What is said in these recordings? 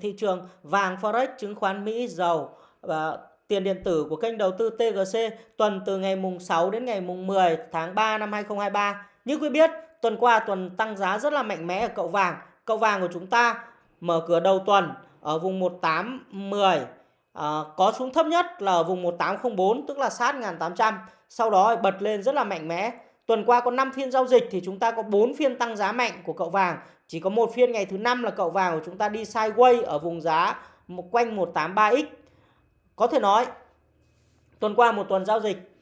thị trường vàng forex, chứng khoán Mỹ, dầu và tiền điện tử của kênh đầu tư TGC tuần từ ngày mùng 6 đến ngày mùng 10 tháng 3 năm 2023. Như quý biết, tuần qua tuần tăng giá rất là mạnh mẽ ở cậu vàng. Cậu vàng của chúng ta mở cửa đầu tuần ở vùng 1810 à, ờ, có xuống thấp nhất là ở vùng 1804 tức là sát 1800 sau đó bật lên rất là mạnh mẽ tuần qua có 5 phiên giao dịch thì chúng ta có 4 phiên tăng giá mạnh của cậu vàng. Chỉ có một phiên ngày thứ năm là cậu vàng của chúng ta đi sideways ở vùng giá một quanh 183x có thể nói, tuần qua một tuần giao dịch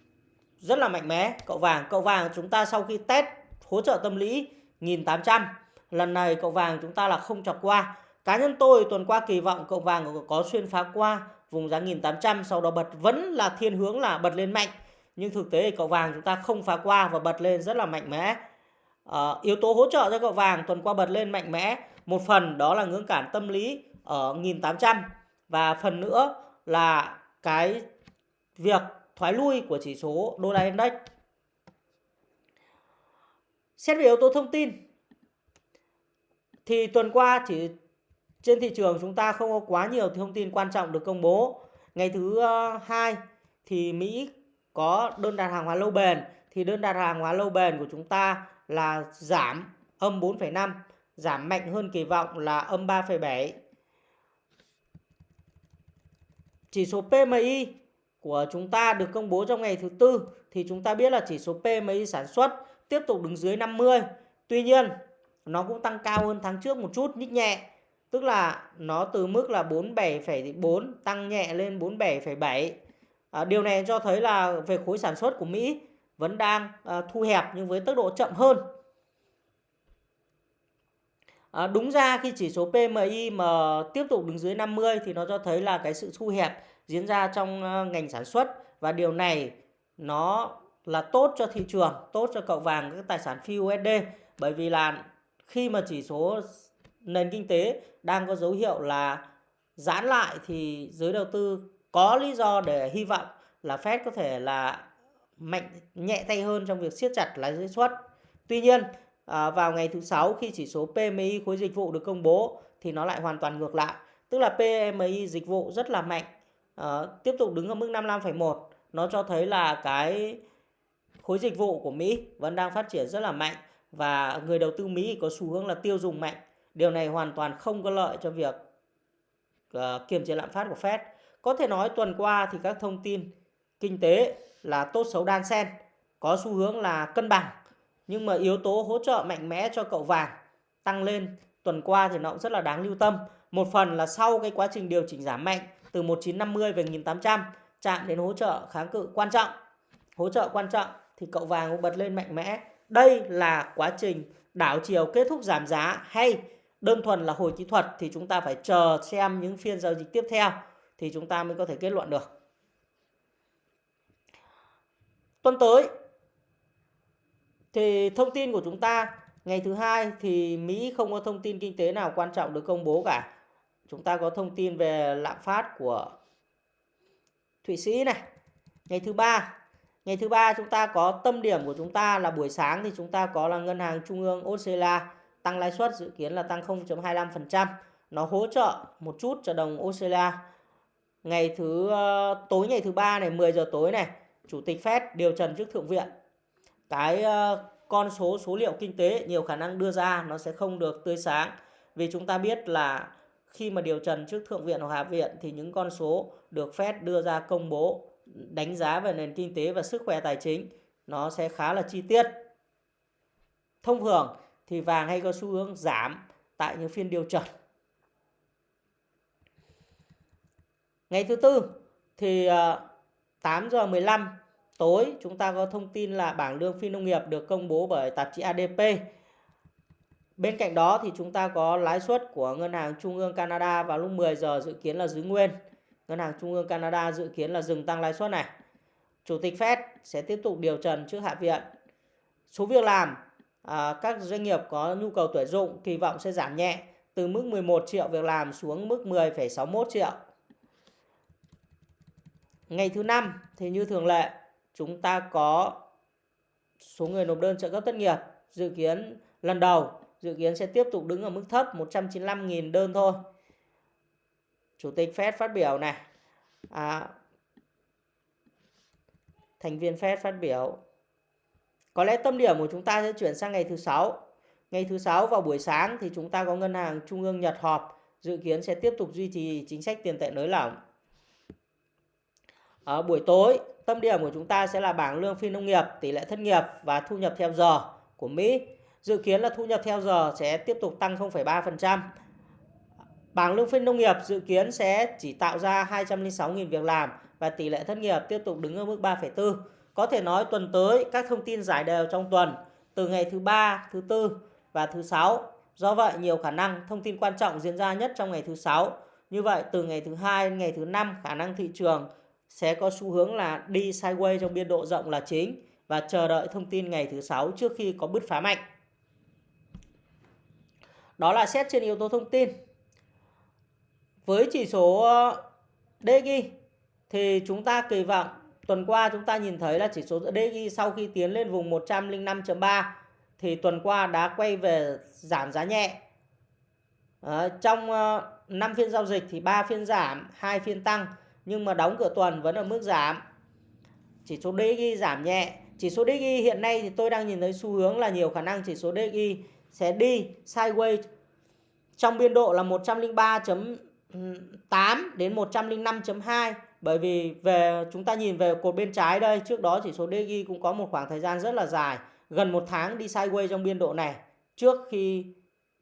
rất là mạnh mẽ, cậu vàng. Cậu vàng chúng ta sau khi test hỗ trợ tâm lý 1800 lần này cậu vàng chúng ta là không chọc qua. Cá nhân tôi, tuần qua kỳ vọng cậu vàng có xuyên phá qua vùng giá 1800 sau đó bật vẫn là thiên hướng là bật lên mạnh nhưng thực tế thì cậu vàng chúng ta không phá qua và bật lên rất là mạnh mẽ. À, yếu tố hỗ trợ cho cậu vàng tuần qua bật lên mạnh mẽ. Một phần đó là ngưỡng cản tâm lý ở 1800 và phần nữa là cái việc thoái lui của chỉ số đô la index. Xét về yếu tố thông tin thì tuần qua chỉ trên thị trường chúng ta không có quá nhiều thông tin quan trọng được công bố. Ngày thứ ờ, hai thì Mỹ có đơn đặt hàng hóa lâu bền thì đơn đặt hàng hóa lâu bền của chúng ta là giảm âm 4,5 giảm mạnh hơn kỳ vọng là âm 3,7 chỉ số PMI của chúng ta được công bố trong ngày thứ tư thì chúng ta biết là chỉ số PMI sản xuất tiếp tục đứng dưới 50 tuy nhiên nó cũng tăng cao hơn tháng trước một chút nhích nhẹ. Tức là nó từ mức là 47,4 tăng nhẹ lên 47,7 à, điều này cho thấy là về khối sản xuất của Mỹ vẫn đang à, thu hẹp nhưng với tốc độ chậm hơn. À, đúng ra khi chỉ số PMI mà tiếp tục đứng dưới 50 thì nó cho thấy là cái sự thu hẹp diễn ra trong ngành sản xuất và điều này nó là tốt cho thị trường tốt cho cậu vàng các tài sản phi USD bởi vì là khi mà chỉ số nền kinh tế đang có dấu hiệu là giãn lại thì giới đầu tư có lý do để hy vọng là Fed có thể là mạnh nhẹ tay hơn trong việc siết chặt lãi suất. Tuy nhiên, à, vào ngày thứ sáu khi chỉ số PMI khối dịch vụ được công bố thì nó lại hoàn toàn ngược lại. Tức là PMI dịch vụ rất là mạnh, à, tiếp tục đứng ở mức 55,1. Nó cho thấy là cái khối dịch vụ của Mỹ vẫn đang phát triển rất là mạnh và người đầu tư Mỹ có xu hướng là tiêu dùng mạnh. Điều này hoàn toàn không có lợi cho việc uh, kiềm chế lạm phát của Fed. Có thể nói tuần qua thì các thông tin kinh tế là tốt xấu đan xen, có xu hướng là cân bằng. Nhưng mà yếu tố hỗ trợ mạnh mẽ cho cậu vàng tăng lên tuần qua thì nó cũng rất là đáng lưu tâm. Một phần là sau cái quá trình điều chỉnh giảm mạnh từ 1950 về 1800 chạm đến hỗ trợ kháng cự quan trọng. Hỗ trợ quan trọng thì cậu vàng cũng bật lên mạnh mẽ. Đây là quá trình đảo chiều kết thúc giảm giá hay đơn thuần là hồi kỹ thuật thì chúng ta phải chờ xem những phiên giao dịch tiếp theo thì chúng ta mới có thể kết luận được. Tuần tới thì thông tin của chúng ta ngày thứ hai thì Mỹ không có thông tin kinh tế nào quan trọng được công bố cả. Chúng ta có thông tin về lạm phát của Thụy Sĩ này. Ngày thứ ba, ngày thứ ba chúng ta có tâm điểm của chúng ta là buổi sáng thì chúng ta có là ngân hàng trung ương Australia tăng lãi suất dự kiến là tăng 0.25%. Nó hỗ trợ một chút cho đồng Australia. Ngày thứ uh, tối ngày thứ ba này 10 giờ tối này, chủ tịch Fed điều trần trước thượng viện. Cái uh, con số số liệu kinh tế nhiều khả năng đưa ra nó sẽ không được tươi sáng vì chúng ta biết là khi mà điều trần trước thượng viện hoặc hạ viện thì những con số được Fed đưa ra công bố đánh giá về nền kinh tế và sức khỏe tài chính nó sẽ khá là chi tiết. Thông thường thì vàng hay có xu hướng giảm tại những phiên điều trần. Ngày thứ tư thì ờ, 8 giờ 15 tối chúng ta có thông tin là bảng lương phi nông nghiệp được công bố bởi tạp chí ADP. Bên cạnh đó thì chúng ta có lãi suất của Ngân hàng Trung ương Canada vào lúc 10 giờ dự kiến là giữ nguyên. Ngân hàng Trung ương Canada dự kiến là dừng tăng lãi suất này. Chủ tịch Fed sẽ tiếp tục điều trần trước Hạ viện. Số việc làm à, các doanh nghiệp có nhu cầu tuyển dụng kỳ vọng sẽ giảm nhẹ từ mức 11 triệu việc làm xuống mức 10,61 triệu. Ngày thứ năm thì như thường lệ chúng ta có số người nộp đơn trợ cấp thất nghiệp dự kiến lần đầu dự kiến sẽ tiếp tục đứng ở mức thấp 195.000 đơn thôi. Chủ tịch Fed phát biểu này. À, thành viên Fed phát biểu. Có lẽ tâm điểm của chúng ta sẽ chuyển sang ngày thứ sáu. Ngày thứ sáu vào buổi sáng thì chúng ta có ngân hàng trung ương Nhật họp, dự kiến sẽ tiếp tục duy trì chính sách tiền tệ nới lỏng. Ở buổi tối, tâm điểm của chúng ta sẽ là bảng lương phi nông nghiệp, tỷ lệ thất nghiệp và thu nhập theo giờ của Mỹ. Dự kiến là thu nhập theo giờ sẽ tiếp tục tăng 0,3%. Bảng lương phi nông nghiệp dự kiến sẽ chỉ tạo ra 206.000 việc làm và tỷ lệ thất nghiệp tiếp tục đứng ở mức 3,4. Có thể nói tuần tới các thông tin giải đều trong tuần từ ngày thứ ba, thứ tư và thứ sáu. Do vậy nhiều khả năng thông tin quan trọng diễn ra nhất trong ngày thứ sáu. Như vậy từ ngày thứ hai đến ngày thứ năm khả năng thị trường sẽ có xu hướng là đi sideways trong biên độ rộng là chính và chờ đợi thông tin ngày thứ sáu trước khi có bứt phá mạnh. Đó là xét trên yếu tố thông tin. Với chỉ số ờ, DG thì chúng ta kỳ vọng tuần qua chúng ta nhìn thấy là chỉ số DG sau khi tiến lên vùng 105.3 thì tuần qua đã quay về giảm giá nhẹ. Ở trong ờ, 5 phiên giao dịch thì 3 phiên giảm, 2 phiên tăng nhưng mà đóng cửa tuần vẫn ở mức giảm. Chỉ số DXY giảm nhẹ. Chỉ số DXY hiện nay thì tôi đang nhìn thấy xu hướng là nhiều khả năng chỉ số DXY sẽ đi sideways trong biên độ là 103.8 đến 105.2 bởi vì về, chúng ta nhìn về cột bên trái đây, trước đó chỉ số DXY cũng có một khoảng thời gian rất là dài, gần một tháng đi sideways trong biên độ này trước khi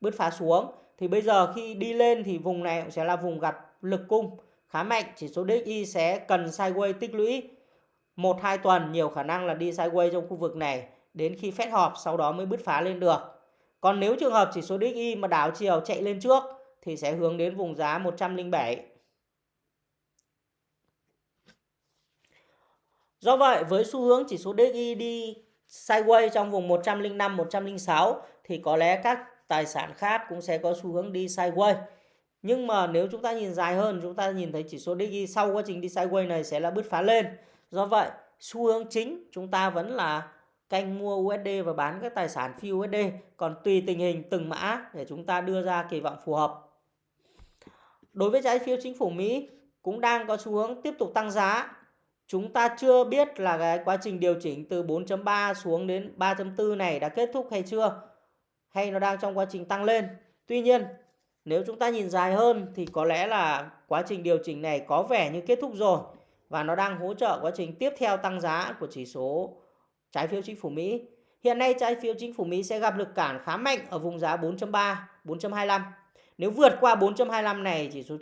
bứt phá xuống thì bây giờ khi đi lên thì vùng này cũng sẽ là vùng gặp lực cung khá mạnh, chỉ số DXY sẽ cần sideways tích lũy một, hai tuần, nhiều khả năng là đi sideways trong khu vực này, đến khi phép họp sau đó mới bứt phá lên được còn nếu trường hợp chỉ số DXY mà đảo chiều chạy lên trước thì sẽ hướng đến vùng giá 107 Do vậy, với xu hướng chỉ số DXY đi sideways trong vùng 105 106 thì có lẽ các tài sản khác cũng sẽ có xu hướng đi sideways. Nhưng mà nếu chúng ta nhìn dài hơn, chúng ta nhìn thấy chỉ số DXY sau quá trình đi sideways này sẽ là bứt phá lên. Do vậy, xu hướng chính chúng ta vẫn là canh mua USD và bán các tài sản phi USD, còn tùy tình hình từng mã để chúng ta đưa ra kỳ vọng phù hợp. Đối với trái phiếu chính phủ Mỹ cũng đang có xu hướng tiếp tục tăng giá. Chúng ta chưa biết là cái quá trình điều chỉnh từ 4.3 xuống đến 3.4 này đã kết thúc hay chưa hay nó đang trong quá trình tăng lên. Tuy nhiên, nếu chúng ta nhìn dài hơn thì có lẽ là quá trình điều chỉnh này có vẻ như kết thúc rồi và nó đang hỗ trợ quá trình tiếp theo tăng giá của chỉ số trái phiếu chính phủ Mỹ. Hiện nay trái phiếu chính phủ Mỹ sẽ gặp lực cản khá mạnh ở vùng giá 4.3, 4.25. Nếu vượt qua 4.25 này chỉ số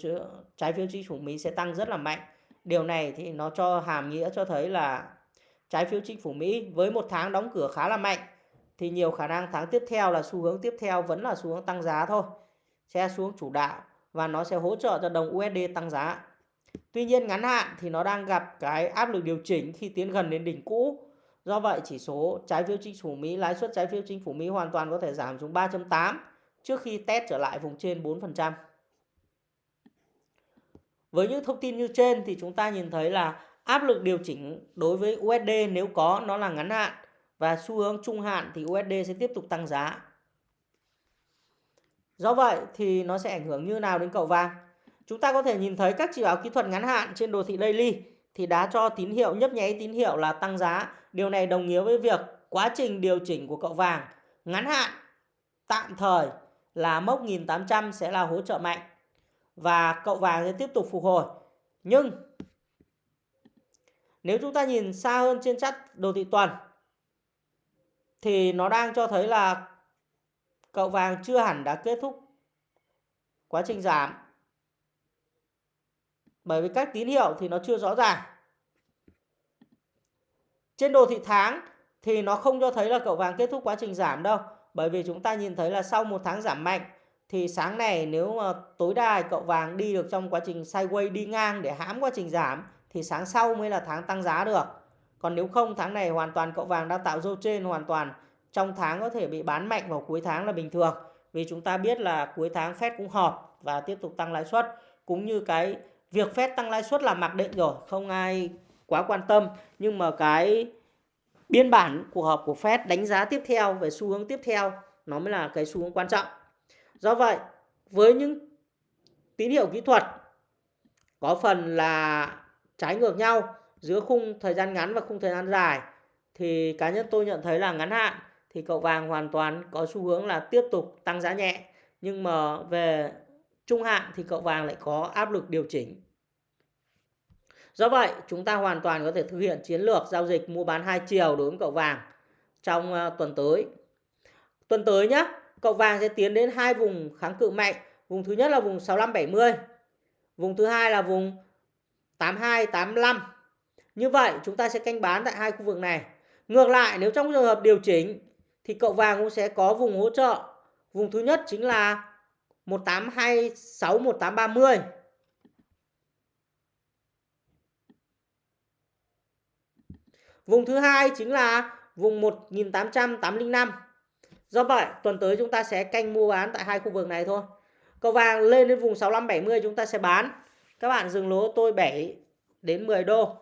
trái phiếu chính phủ Mỹ sẽ tăng rất là mạnh. Điều này thì nó cho hàm nghĩa cho thấy là trái phiếu chính phủ Mỹ với một tháng đóng cửa khá là mạnh thì nhiều khả năng tháng tiếp theo là xu hướng tiếp theo vẫn là xu hướng tăng giá thôi. Sẽ xuống chủ đạo và nó sẽ hỗ trợ cho đồng USD tăng giá. Tuy nhiên ngắn hạn thì nó đang gặp cái áp lực điều chỉnh khi tiến gần đến đỉnh cũ. Do vậy chỉ số trái phiếu chính phủ Mỹ, lãi suất trái phiếu chính phủ Mỹ hoàn toàn có thể giảm xuống 3.8 trước khi test trở lại vùng trên 4%. Với những thông tin như trên thì chúng ta nhìn thấy là áp lực điều chỉnh đối với USD nếu có nó là ngắn hạn và xu hướng trung hạn thì USD sẽ tiếp tục tăng giá. Do vậy thì nó sẽ ảnh hưởng như nào đến cầu vàng? Chúng ta có thể nhìn thấy các chỉ báo kỹ thuật ngắn hạn trên đồ thị daily thì đã cho tín hiệu, nhấp nháy tín hiệu là tăng giá. Điều này đồng nghĩa với việc quá trình điều chỉnh của cậu vàng ngắn hạn, tạm thời là mốc 1800 sẽ là hỗ trợ mạnh và cậu vàng sẽ tiếp tục phục hồi. Nhưng nếu chúng ta nhìn xa hơn trên chart đồ thị tuần thì nó đang cho thấy là cậu vàng chưa hẳn đã kết thúc quá trình giảm. Bởi vì các tín hiệu thì nó chưa rõ ràng. Trên đồ thị tháng thì nó không cho thấy là cậu vàng kết thúc quá trình giảm đâu. Bởi vì chúng ta nhìn thấy là sau một tháng giảm mạnh, thì sáng này nếu mà tối đa cậu vàng đi được trong quá trình sideways đi ngang để hãm quá trình giảm, thì sáng sau mới là tháng tăng giá được. Còn nếu không, tháng này hoàn toàn cậu vàng đã tạo dâu trên hoàn toàn trong tháng có thể bị bán mạnh vào cuối tháng là bình thường. Vì chúng ta biết là cuối tháng Fed cũng họp và tiếp tục tăng lãi suất. Cũng như cái việc Fed tăng lãi suất là mặc định rồi, không ai quá quan tâm. Nhưng mà cái biên bản cuộc họp của Fed đánh giá tiếp theo về xu hướng tiếp theo nó mới là cái xu hướng quan trọng. Do vậy, với những tín hiệu kỹ thuật có phần là trái ngược nhau giữa khung thời gian ngắn và khung thời gian dài thì cá nhân tôi nhận thấy là ngắn hạn thì cậu vàng hoàn toàn có xu hướng là tiếp tục tăng giá nhẹ. Nhưng mà về trung hạn thì cậu vàng lại có áp lực điều chỉnh. Do vậy, chúng ta hoàn toàn có thể thực hiện chiến lược giao dịch mua bán hai chiều đối với cậu vàng trong ờ, tuần tới. Tuần tới nhé cậu vàng sẽ tiến đến hai vùng kháng cự mạnh. Vùng thứ nhất là vùng 6570 vùng thứ hai là vùng 82 85 như vậy, chúng ta sẽ canh bán tại hai khu vực này. Ngược lại, nếu trong trường hợp điều chỉnh thì cậu vàng cũng sẽ có vùng hỗ trợ vùng thứ nhất chính là 1826 1830 Vùng thứ hai chính là vùng 1805. Do vậy, tuần tới chúng ta sẽ canh mua bán tại hai khu vực này thôi. Cầu vàng lên đến vùng 6570 chúng ta sẽ bán. Các bạn dừng lỗ tôi 7 đến 10 đô.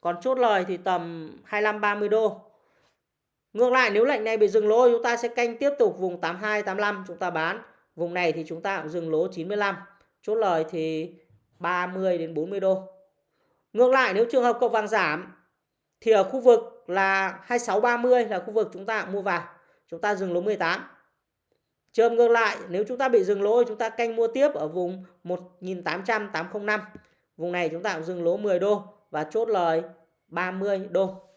Còn chốt lời thì tầm 25 30 đô. Ngược lại, nếu lệnh này bị dừng lỗ, chúng ta sẽ canh tiếp tục vùng 82 85 chúng ta bán. Vùng này thì chúng ta cũng dừng lỗ 95. Chốt lời thì 30 đến 40 đô. Ngược lại, nếu trường hợp cầu vàng giảm thì ở khu vực là 2630 là khu vực chúng ta mua vào chúng ta dừng lỗ 18 trường ngược lại, nếu chúng ta bị dừng lỗ chúng ta canh mua tiếp ở vùng 1800 805 vùng này chúng ta cũng dừng lỗ 10 đô và chốt lời 30 đô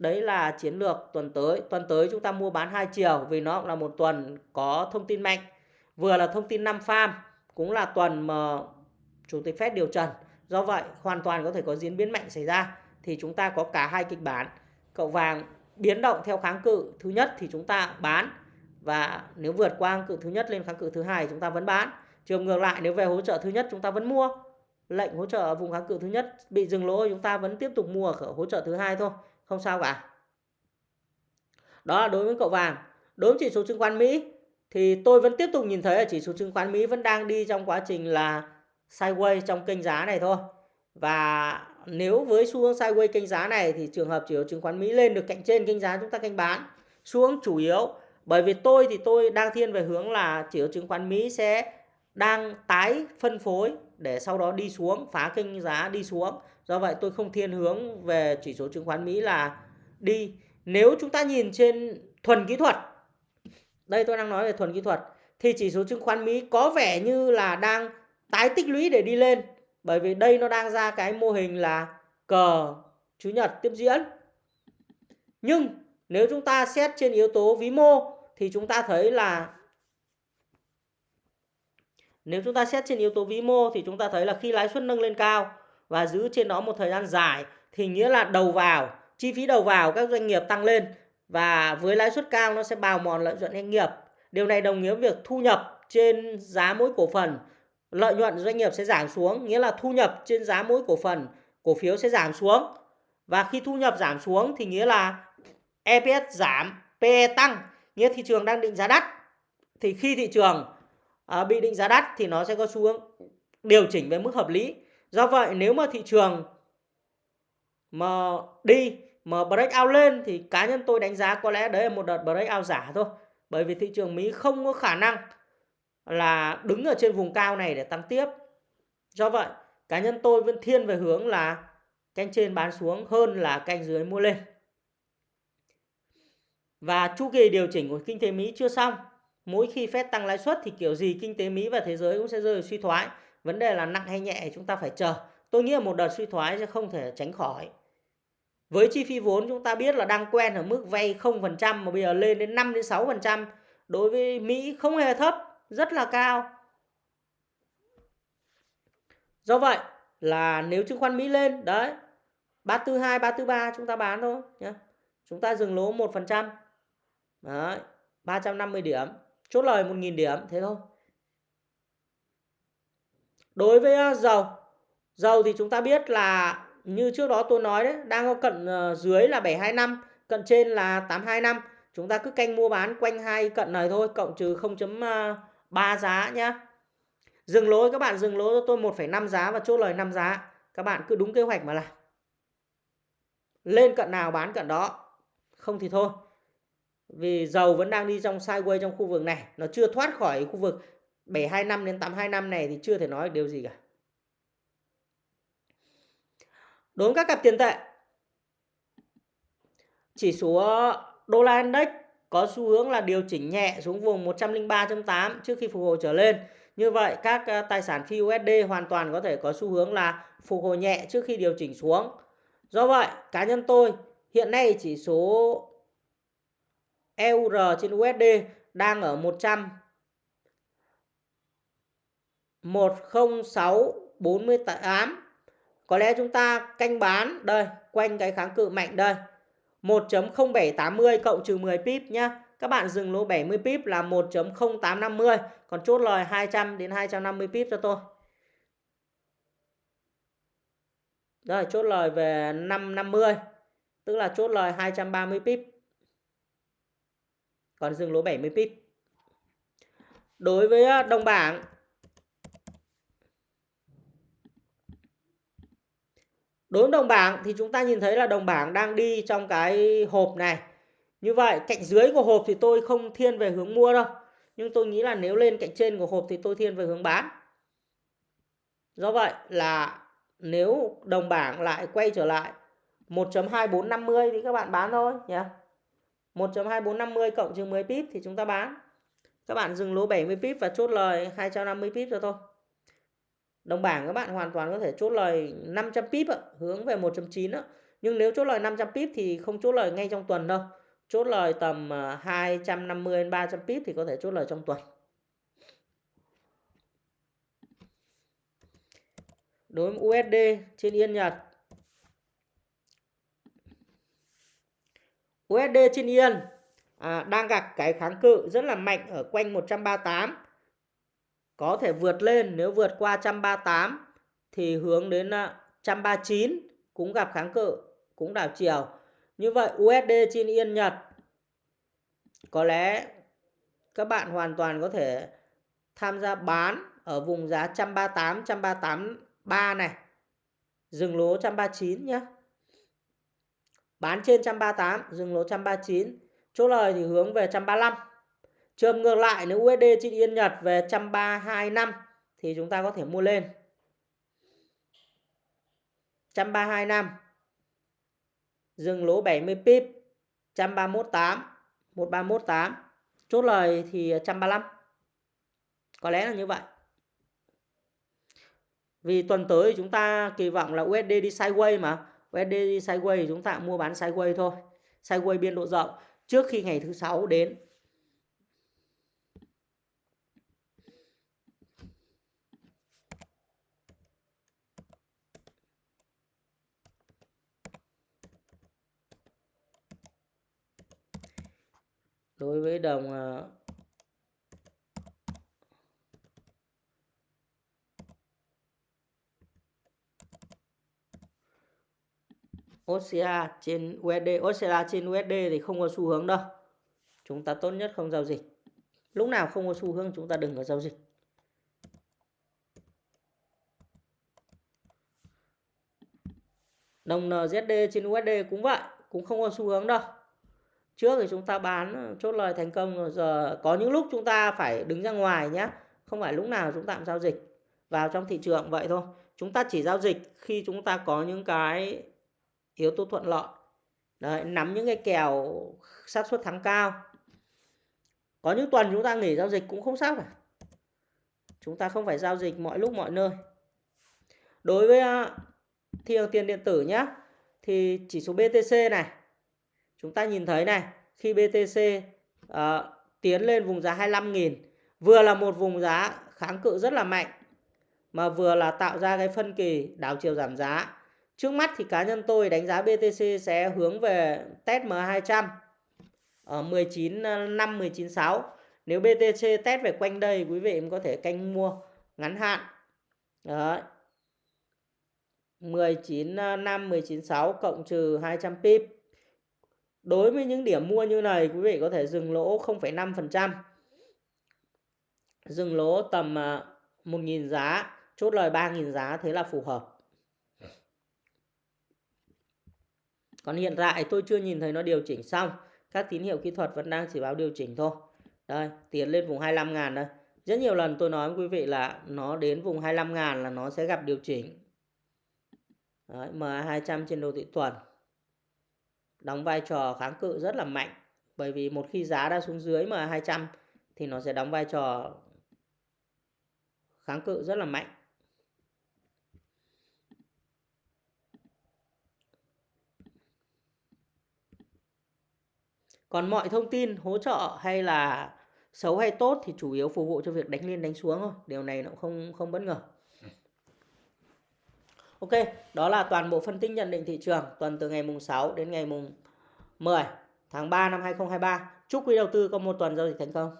đấy là chiến lược tuần tới. Tuần tới chúng ta mua bán hai chiều vì nó cũng là một tuần có thông tin mạnh. Vừa là thông tin năm farm, cũng là tuần mà chủ tịch Fed điều trần. Do vậy, hoàn toàn có thể có diễn biến mạnh xảy ra thì chúng ta có cả hai kịch bản. Cậu vàng biến động theo kháng cự thứ nhất thì chúng ta bán và nếu vượt qua kháng cự thứ nhất lên kháng cự thứ hai chúng ta vẫn bán. Trường ngược lại, nếu về hỗ trợ thứ nhất chúng ta vẫn mua. Lệnh hỗ trợ ở vùng kháng cự thứ nhất bị dừng lỗ, chúng ta vẫn tiếp tục mua ở hỗ trợ thứ hai thôi không sao cả đó là đối với cậu vàng đối với chỉ số chứng khoán Mỹ, thì tôi vẫn tiếp tục nhìn thấy là chỉ số chứng khoán Mỹ vẫn đang đi trong quá trình là sideways trong kênh giá này thôi và nếu với xu hướng sideways kênh giá này thì trường hợp chỉ số chứng khoán Mỹ lên được cạnh trên kênh giá chúng ta canh bán. Xu hướng chủ yếu, bởi vì tôi thì tôi đang thiên về hướng là chỉ số chứng khoán Mỹ sẽ đang tái phân phối để sau đó đi xuống, phá kênh giá đi xuống. Do vậy tôi không thiên hướng về chỉ số chứng khoán Mỹ là đi. Nếu chúng ta nhìn trên thuần kỹ thuật. Đây tôi đang nói về thuần kỹ thuật, thì chỉ số chứng khoán Mỹ có vẻ như là đang tái tích lũy để đi lên bởi vì đây nó đang ra cái mô hình là cờ chủ nhật tiếp diễn nhưng nếu chúng ta xét trên yếu tố vĩ mô, thì chúng ta thấy là nếu chúng ta xét trên yếu tố vĩ mô, thì chúng ta thấy là khi lãi suất nâng lên cao và giữ trên đó một thời gian dài thì nghĩa là đầu vào, chi phí đầu vào các doanh nghiệp tăng lên và với lãi suất cao nó sẽ bào mòn lợi nhuận doanh nghiệp. Điều này đồng nghĩa với việc thu nhập trên giá mỗi cổ phần lợi nhuận doanh nghiệp sẽ giảm xuống, nghĩa là thu nhập trên giá mỗi cổ phần, cổ phiếu sẽ giảm xuống. Và khi thu nhập giảm xuống thì nghĩa là EPS giảm, PE tăng, nghĩa thị trường đang định giá đắt. Thì khi thị trường à, bị định giá đắt thì nó sẽ có xu hướng điều chỉnh về mức hợp lý. Do vậy nếu mà thị trường mà đi mà breakout lên thì cá nhân tôi đánh giá có lẽ đấy là một đợt breakout giả thôi. Bởi vì thị trường Mỹ không có khả năng là đứng ở trên vùng cao này để tăng tiếp. Do vậy, cá nhân tôi vẫn thiên về hướng là canh trên bán xuống hơn là canh dưới mua lên. Và chu kỳ điều chỉnh của kinh tế Mỹ chưa xong. Mỗi khi Fed tăng lãi suất thì kiểu gì kinh tế Mỹ và thế giới cũng sẽ rơi vào suy thoái. Vấn đề là nặng hay nhẹ chúng ta phải chờ. Tôi nghĩ là một đợt suy thoái sẽ không thể tránh khỏi. Với chi phí vốn chúng ta biết là đang quen ở mức vay 0% mà bây giờ lên đến 5 đến 6% đối với Mỹ không hề thấp rất là cao. Do vậy là nếu chứng khoán Mỹ lên đấy 342 343 chúng ta bán thôi nhé. Chúng ta dừng lỗ 1%. Đấy, 350 điểm, chốt lời 1.000 điểm thế thôi. Đối với ờ, dầu, dầu thì chúng ta biết là như trước đó tôi nói đấy, đang có cận ờ, dưới là 725, cận trên là 825. Chúng ta cứ canh mua bán quanh hai cận này thôi, cộng trừ 0. 3 ờ, giá nhá. Dừng lỗ các bạn dừng lỗ cho tôi 1,5 giá và chốt lời 5 giá. Các bạn cứ đúng kế hoạch mà làm. Lên cận nào bán cận đó. Không thì thôi. Vì dầu vẫn đang đi trong sideways trong khu vực này. Nó chưa thoát khỏi khu vực 725 đến 825 này thì chưa thể nói được điều gì cả. Đối với các cặp tiền tệ, chỉ số đô la index có xu hướng là điều chỉnh nhẹ xuống vùng 103.8 trước khi phục hồi trở lên. Như vậy các à, tài sản phi USD hoàn toàn có thể có xu hướng là phục hồi nhẹ trước khi điều chỉnh xuống. Do vậy, cá nhân tôi hiện nay chỉ số EUR trên USD đang ở 100 10648. Có lẽ chúng ta canh bán đây, quanh cái kháng cự mạnh đây. 1.0780 cộng trừ 10 pip nhá. Các bạn dừng lỗ 70 pip là 1.0850, còn chốt lời 200 đến 250 pip cho tôi. Rồi chốt lời về 550, tức là chốt lời 230 pip. Còn dừng lỗ 70 pip. Đối với ờ, đồng bảng Đối với đồng bảng thì chúng ta nhìn thấy là đồng bảng đang đi trong cái hộp này. Như vậy, cạnh dưới của hộp thì tôi không thiên về hướng mua đâu. Nhưng tôi nghĩ là nếu lên cạnh trên của hộp thì tôi thiên về hướng bán. Do vậy là nếu đồng bảng lại quay trở lại 1.2450 thì các bạn bán thôi nhé. 1.2450 cộng trừ 10 pip thì chúng ta bán. Các bạn dừng lỗ 70 pip và chốt lời 250 pip cho tôi. Đồng bảng các bạn hoàn toàn có thể chốt lời 500 pip ạ, hướng về 1.9 ạ. Nhưng nếu chốt lời 500 pip thì không chốt lời ngay trong tuần đâu. Chốt lời tầm ờ, 250 đến 300 pip thì có thể chốt lời trong tuần. Đối với USD trên Yên Nhật. USD trên Yên à, đang gặp cái kháng cự rất là mạnh ở quanh 138 có thể vượt lên, nếu vượt qua 138 thì hướng đến à, 139 cũng gặp kháng cự, cũng đảo chiều. Như vậy USD trên Yên Nhật, có lẽ các bạn hoàn toàn có thể tham gia bán ở vùng giá 138 138 này. Dừng lỗ 139 nhé bán trên 138 dừng lỗ 139 chốt lời thì hướng về 135 Trường ngược lại, nếu USD trên Yên Nhật về 132.5 thì chúng ta có thể mua lên. 132.5 dừng lỗ 70 pip 1318 1318 chốt lời thì 135 có lẽ là như vậy. Vì tuần tới chúng ta kỳ vọng là USD đi sideways mà. USD đi sideways thì chúng ta mua bán sideways thôi. Sideways biên độ rộng trước khi ngày thứ sáu đến. Đối với đồng ờ, OCA trên USD, OCA trên USD thì không có xu hướng đâu. Chúng ta tốt nhất không giao dịch. Lúc nào không có xu hướng chúng ta đừng có giao dịch. Đồng NZD trên USD cũng vậy, cũng không có xu hướng đâu trước thì chúng ta bán ờ, chốt lời thành công rồi giờ có những lúc chúng ta phải đứng ra ngoài nhé không phải lúc nào chúng ta cũng giao dịch vào trong thị trường vậy thôi. Chúng ta chỉ giao dịch khi chúng ta có những cái yếu tố thuận lợi. Đấy, nắm những cái kèo xác suất thắng cao. Có những tuần chúng ta nghỉ giao dịch cũng không sao cả. Chúng ta không phải giao dịch mọi lúc mọi nơi. Đối với ờ, thị trường tiền điện tử nhé thì chỉ số BTC này chúng ta nhìn thấy này khi BTC uh, ờ, tiến lên vùng giá 25.000 vừa là một vùng giá kháng cự rất là mạnh mà vừa là tạo ra cái phân kỳ đảo chiều giảm giá. Trước mắt thì cá nhân tôi đánh giá BTC sẽ hướng về test M200 ở 19.5 19.6 nếu BTC test về quanh đây quý vị có thể canh mua ngắn hạn. Đấy. 19.5 19.6 cộng trừ 200 pip. Đối với những điểm mua như này quý vị có thể dừng lỗ 0,5%. Dừng lỗ tầm à, 1.000 giá, chốt lời 3.000 giá thế là phù hợp. Còn hiện tại tôi chưa nhìn thấy nó điều chỉnh xong. Các tín hiệu kỹ thuật vẫn đang chỉ báo điều chỉnh thôi. Đây, tiến lên vùng 25 ngàn đây. Rất nhiều lần tôi nói với quý vị là nó đến vùng 25 ngàn là nó sẽ gặp điều chỉnh. Đấy, MA200 trên đồ thị tuần đóng vai trò kháng cự rất là mạnh. Bởi vì một khi giá đã xuống dưới mà 200 thì nó sẽ đóng vai trò kháng cự rất là mạnh. Còn mọi thông tin hỗ trợ hay là xấu hay tốt thì chủ yếu phục vụ cho việc đánh lên đánh xuống thôi. Điều này nó không không bất ngờ. Ok, đó là toàn bộ phân tích nhận định thị trường tuần từ ngày mùng 6 đến ngày mùng 10 tháng 3 năm 2023. Chúc quý đầu tư có một tuần giao dịch thành công.